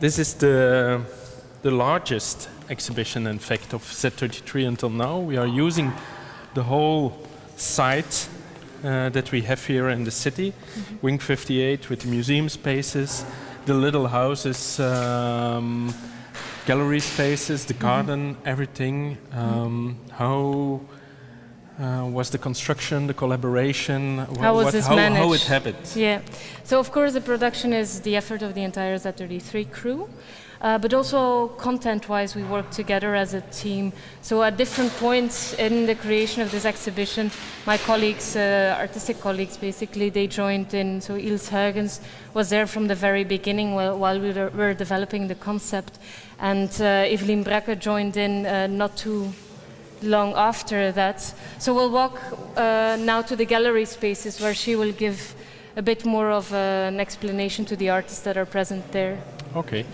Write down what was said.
this is the, the largest exhibition, in fact, of Z33 until now. We are using the whole site uh, that we have here in the city, mm -hmm. Wing 58 with the museum spaces, the little houses, um, gallery spaces, the mm-hmm. garden, mm -hmm. everything. Um, how uh, was the construction, the collaboration? How was this how, managed? How it happened? Yeah. So of course the production is the effort of the entire Z33 crew. Uh, but also content-wise, we work together as a team. So at different points in the creation of this exhibition, my colleagues, uh, artistic colleagues, basically, they joined in. So Ils Huygens was there from the very beginning while, while we were, were, developing the concept. And uh, Evelien Bracke joined in uh, not too long after that. So we'll walk uh, now to the gallery spaces where she will give a bit more of uh, an explanation to the artists that are present there. Okay.